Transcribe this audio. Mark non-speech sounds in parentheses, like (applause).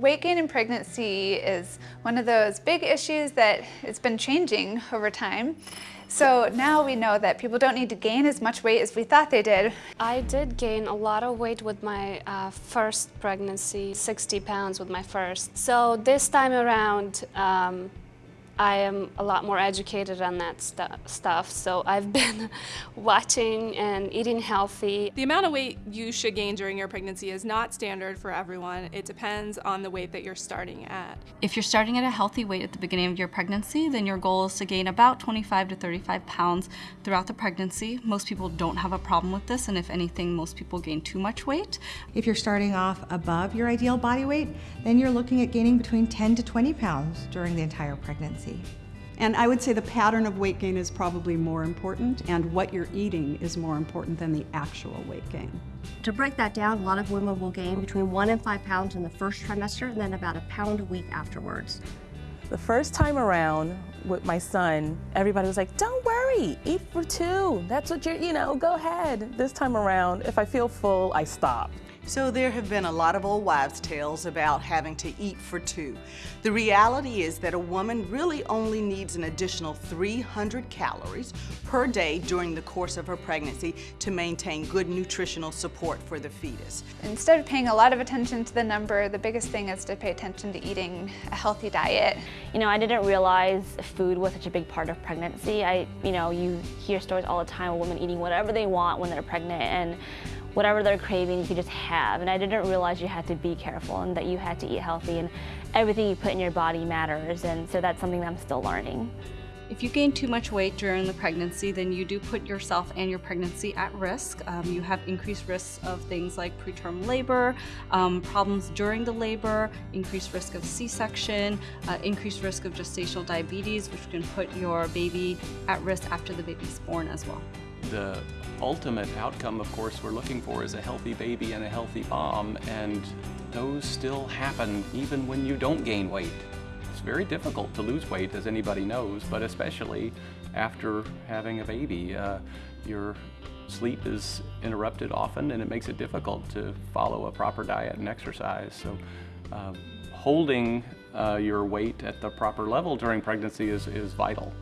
Weight gain in pregnancy is one of those big issues that it's been changing over time. So now we know that people don't need to gain as much weight as we thought they did. I did gain a lot of weight with my uh, first pregnancy, 60 pounds with my first. So this time around, um, I am a lot more educated on that stu stuff, so I've (laughs) been watching and eating healthy. The amount of weight you should gain during your pregnancy is not standard for everyone. It depends on the weight that you're starting at. If you're starting at a healthy weight at the beginning of your pregnancy, then your goal is to gain about 25 to 35 pounds throughout the pregnancy. Most people don't have a problem with this, and if anything, most people gain too much weight. If you're starting off above your ideal body weight, then you're looking at gaining between 10 to 20 pounds during the entire pregnancy. And I would say the pattern of weight gain is probably more important and what you're eating is more important than the actual weight gain. To break that down, a lot of women will gain between one and five pounds in the first trimester and then about a pound a week afterwards. The first time around with my son, everybody was like, don't worry, eat for two. That's what you're, you know, go ahead. This time around, if I feel full, I stop. So there have been a lot of old wives' tales about having to eat for two. The reality is that a woman really only needs an additional 300 calories per day during the course of her pregnancy to maintain good nutritional support for the fetus. Instead of paying a lot of attention to the number, the biggest thing is to pay attention to eating a healthy diet. You know, I didn't realize food was such a big part of pregnancy. I, you know, you hear stories all the time of women eating whatever they want when they're pregnant and whatever they're craving, you just have. And I didn't realize you had to be careful and that you had to eat healthy and everything you put in your body matters. And so that's something that I'm still learning. If you gain too much weight during the pregnancy, then you do put yourself and your pregnancy at risk. Um, you have increased risks of things like preterm labor, um, problems during the labor, increased risk of C-section, uh, increased risk of gestational diabetes, which can put your baby at risk after the baby's born as well. The ultimate outcome, of course, we're looking for is a healthy baby and a healthy mom, and those still happen even when you don't gain weight. It's very difficult to lose weight, as anybody knows, but especially after having a baby. Uh, your sleep is interrupted often, and it makes it difficult to follow a proper diet and exercise. So uh, holding uh, your weight at the proper level during pregnancy is, is vital.